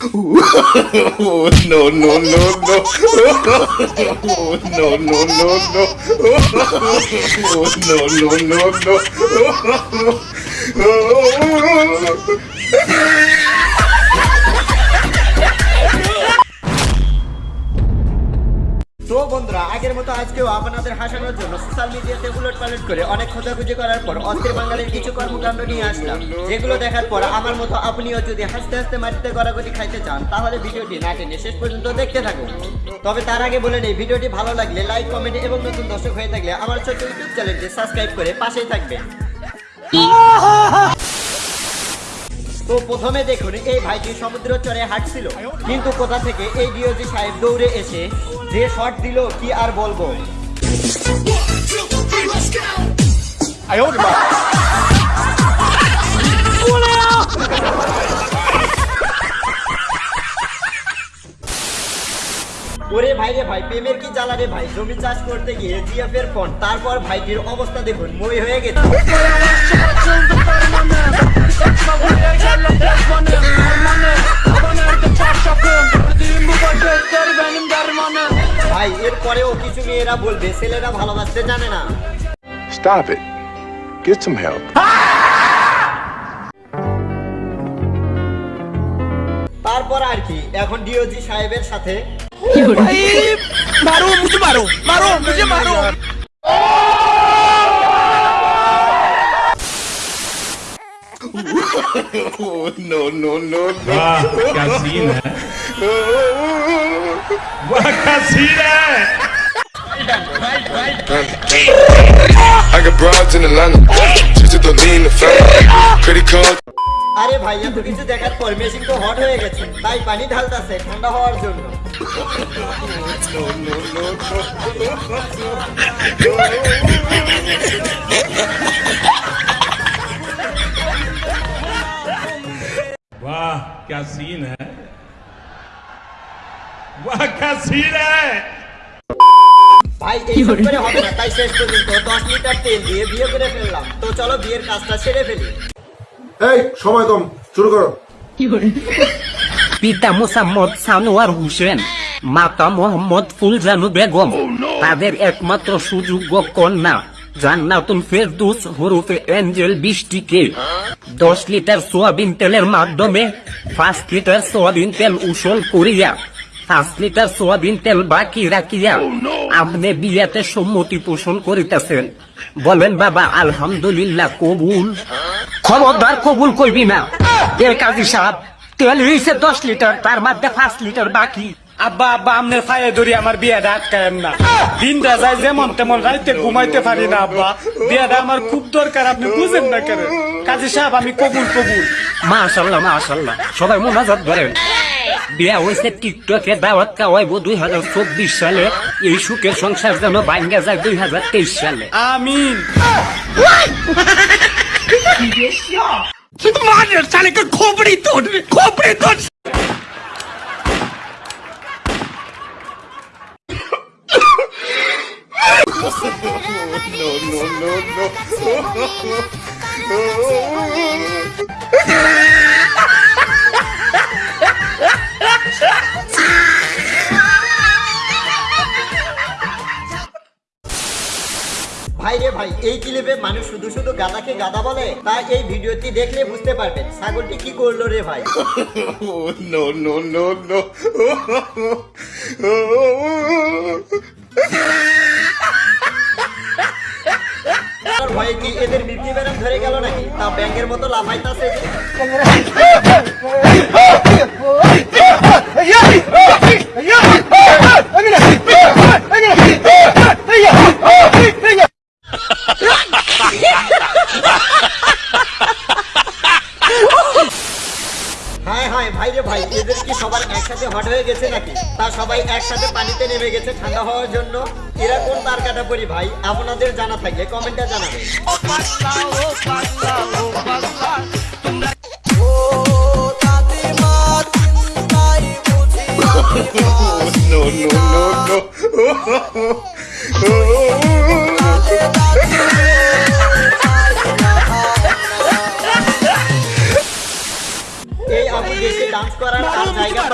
No, no, no, no. No, no, no, no. No, no, no, no. আজকেও আপনাদের হাসানোর জন্য social মিডিয়াতে উলট পালট করে অনেক খোঁজাখুঁজি করার পর অস্থির বাঙালির কিছু কর্মকাণ্ড নিয়ে আসলাম। যেগুলো দেখার পর আমার মতো আপনিও যদি হাসতে হাসতে মাটিতে গড়াগড়ি খাইতে চান, তাহলে ভিডিওটি না টেনে শেষ পর্যন্ত দেখতে থাকুন। তবে তার আগে বলে নেই, ভিডিওটি ভালো লাগলে লাইক কমেন্ট এবং নতুন দর্শক হয়ে থাকলে আমার ছোট্ট ইউটিউব চ্যানেলটি সাবস্ক্রাইব করে পাশেই থাকবেন। তো প্রথমে দেখুন, এই ভাইটি সমুদ্র চরে হাঁটছিল। কিন্তু কোথা থেকে এই ডিওজি সাহেব দৌড়ে এসে যে শট দিল, কি আর বলব? ওরে ভাই রে ভাই প্রেমের কি জ্বালা রে ভাই? জমি চাষ করতে গিয়ে জিএফ এর ফোন তারপর ভাইটির অবস্থা দেখুন মই হয়ে গেছে। মেয়েরা বলবে ছেলেরা ভালোবাসতে জানে না Stop it. Get some help. তারপর আর কি এখন ডিওজি সাহেবের সাথে मारो मुझे मारो मारो मुझे मारो Oh, no, no, no, no. वाह क्या सीन है वाह क्या सीन है I got broads in Atlanta. Just to lean the family. Credit card. আরে ভাই এত কিছু দেখার পর মেশিন তো হট হয়ে গেছে তাই পানি ঢালতাছে ঠান্ডা হওয়ার জন্য वाह क्या सीन है वाह क्या सीन है ভাই এইসব করে হবে না তাই শেষ পর্যন্ত দশ লিটার তেল দিয়ে বিয়ে করে ফেললাম। তো চলো বিয়ের কাজটা সেরে ফেলি। এই সময় কম শুরু করো। পিতা মোসাম্মদ সানোয়ার হোসেন মাতা মোহাম্মদ ফুলজানু বেগম তাদের একমাত্র সুযোগ্য কন্যা জান্নাতুল ফেরদুস হরুফে এঞ্জেল বৃষ্টিকে। দশ লিটার সোয়াবিন তেলের মাধ্যমে পাঁচ লিটার সোয়াবিন তেল উসল করিয়া পাঁচ লিটার সোয়াবিন তেল বাকি রাখিয়া আপনি বিয়াতে সম্মতি পোষণ করিতেছেন। বলেন বাবা আলহামদুলিল্লাহ কবুল। খবরদার কবুল করবি না। এর কাজী সাহেব তেল হয়েছে দশ লিটার তার মধ্যে পাঁচ লিটার বাকি। আব্বা আব্বা আমনের ফায়ে ধরি আমার বিয়েটা আটকায়েন না। দিনটা যায় যেমন তেমন রাইতে ঘুমাইতে পারি না আব্বা। বিয়েটা আমার খুব দরকার আপনি বুঝেন না কেন? কাজী সাহেব আমি কবুল কবুল। মাশাল্লাহ মাশাল্লাহ। সবাই মোনাজাত ধরেন। বিয়া হয়েছে টিকটকের দাওয়াত খাওয়াইব দুই হাজার চব্বিশ সালে। এই সুখের সংসার যেন বাঙ্গা যায় দুই হাজার তেইশ সালে। আমিন। মানের সালে খোপড়ি তোর খোপড়ি তোর। No, no, no, no. ভাই মানুষ শুধু শুধু গাদাকে গাদা বলে তাই এই ভিডিওটি দেখলে বুঝতে পারবেন ছাগলটি কি করল রে ভাই Oh, no, no, no. ভয়ে কি এদের মৃত্যু বেরাম ধরে গেল নাকি তা ব্যাংকের মতো লাফাইতাছে যে। হায় হায় ভাই রে ভাই এদের কি সবার একসাথে হট হয়ে গেছে নাকি? তা সবাই একসাথে পানিতে নেমে গেছে ঠান্ডা হওয়ার জন্য। এরা কোন তার কাটা পরি ভাই? আপনাদের জানা থাকলে কমেন্টে জানাবেন। Oh, no, no, no,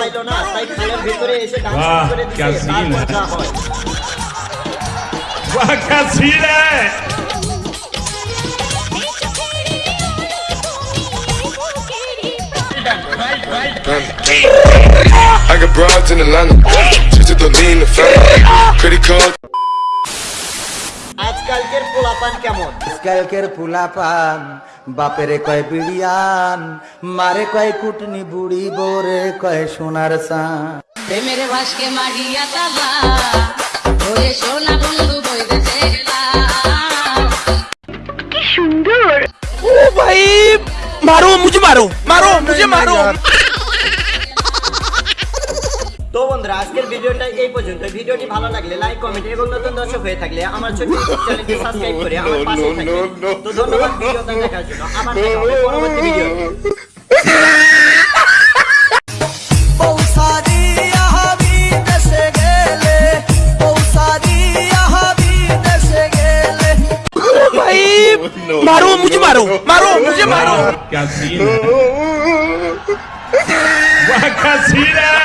পাইলো না তাই খালের ভিতরে এসে ডান্স বাহ, করে क्या দিচ্ছে scene তারপর है। যা হয় वाह क्या सीन है I got broads in Atlanta. Just to lean the family. Credit card. আজকালকের পোলাপান কেমন? আজকালকের পোলাপান বাপেরে কয় বিড়িয়ান মারে কয় কুটনি বুড়ি বোরে কয় সোনার সান প্রেমের ভাসকে মারিয়া তালা ওরে সোনা বন্ধু বইতেছে কি সুন্দর। ও ভাই মারো মুঝে মারো মারো মুঝে মারো। তো বন্ধুরা আজকের ভিডিওটা এই পর্যন্ত ভিডিওটি ভালো লাগলে লাইক কমেন্ট এবং নতুন দর্শক হয়ে থাকলে আমার ছোট্ট ইউটিউব চ্যানেলটি সাবস্ক্রাইব করে আমার পাশে থাকবেন তো ধন্যবাদ ভিডিওটা দেখার জন্য আবার দেখা হবে পরবর্তী ভিডিও भाई मारो मुझे मारो मारो मुझे मारो क्या सीन है वाह क्या सीन है